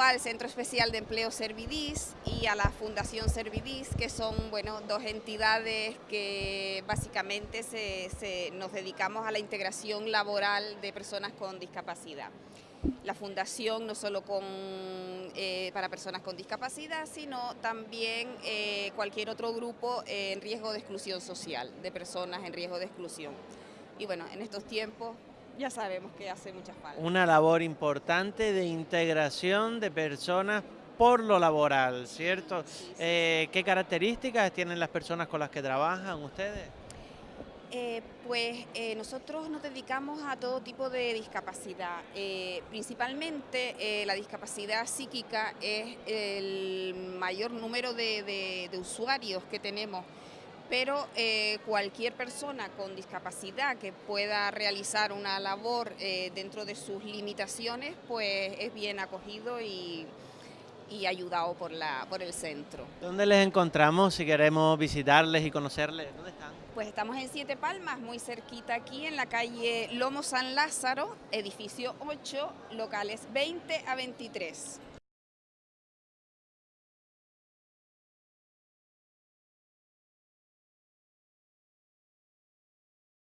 al Centro Especial de Empleo Servidís y a la Fundación Servidís, que son bueno, dos entidades que básicamente se, nos dedicamos a la integración laboral de personas con discapacidad. La fundación no solo con, eh, para personas con discapacidad, sino también eh, cualquier otro grupo en riesgo de exclusión social, de personas en riesgo de exclusión. Y bueno, en estos tiempos ya sabemos que hace mucha falta. Una labor importante de integración de personas por lo laboral, ¿cierto? Eh, ¿Qué características tienen las personas con las que trabajan ustedes? Eh, pues eh, nosotros nos dedicamos a todo tipo de discapacidad. principalmente la discapacidad psíquica es el mayor número de usuarios que tenemos pero eh, cualquier persona con discapacidad que pueda realizar una labor eh, dentro de sus limitaciones, pues es bien acogido y, ayudado por, la, por el centro. ¿Dónde les encontramos si queremos visitarles y conocerles? ¿Dónde están? Pues estamos en Siete Palmas, muy cerquita aquí, en la calle Lomo San Lázaro, edificio 8, locales 20 a 23.